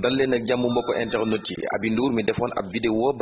dal leen ak jàmm mbokk internet yi. Aby Ndour mi defoon ab vidéo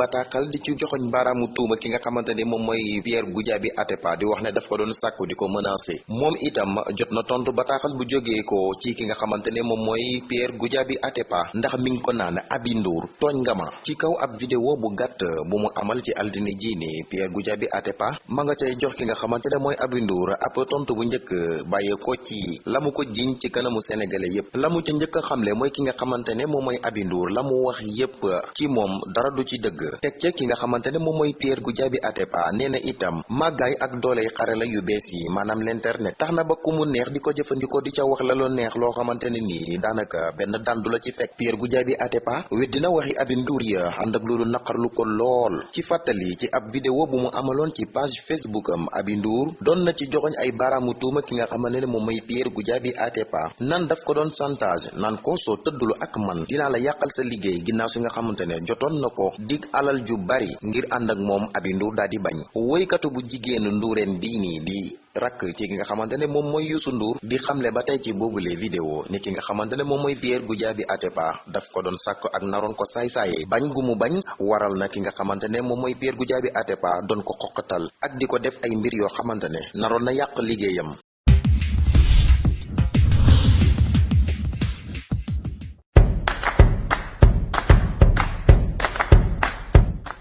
di ci joxoñ baaraamu tuuma ki nga xamante ne moom mooy Pierre Goudiaby Atepa di wax ne daf ko doon sàkku di ko menacé moom itam jot na tontu bataaxal bu jógee ko ci ki nga xamante ne moom Pierre Goudiaby Atepa. Ndax mi ngi ko naan Aby Ndour tooñ nga ma. Ci kaw ab vidéo bu gàtt bu mu amal ci altine ji ni Pierre Goudiaby Atepa ma nga cay jox ki nga xamante ne mooy Aby Ndour ab tontu bu njëkk bàyyee ko ci la mu ko jiñ ci kanamu sénégalais yépp. La mu ca xamle mooy ki nga xamante ne moom mooy Aby Ndour la mu wax yépp ci moom dara du ci dëgg. Teg ca ki nga xamante ne moom mooy Pierre Goudiaby Atepa nee itam màggaay ak dooley xarala yu bees yi maanaam l'internet tax na ba ku mu neex di ko di ca wax la loo neex loo xamante ne nii daanaka benn dandu ci fekk. Pierre Goudiaby Atepa weddina waxi Aby Ndour ya ànd ak loolu naqarlu ko lool. Ci fàttali ci ab vidéo bu mu amaloon ci page Facebook am Aby Ndour doon na ci joxoñ ay baaraamu tuuma ki nga xamante ne moom mooy Pierre Goudiaby Atepa nan daf ko doon chantage naan ko soo tëddulu ak man dinaa la yàqal sa liggéey ginnaaw si nga xamante ne jotoon na ko dig alal ju bari ngir ànd ak moom Aby Ndour daal di bañ. Bu bii nii di rakk ci nga xamante ne moom mooy Youssou Ndour di xamle ba tey ci boobule vidéo ni ki nga xamante ne moom mooy Pierre Goudiaby Atepa daf ko doon sàkk ak naroon ko saay-saaye. Bañ gu mu bañ waral na ki nga xamante ne moom mooy Pierre Goudiaby Atepa doon ko xoqatal ak di ko def ay mbir yoo xamante ne naroon na yàq liggéeyam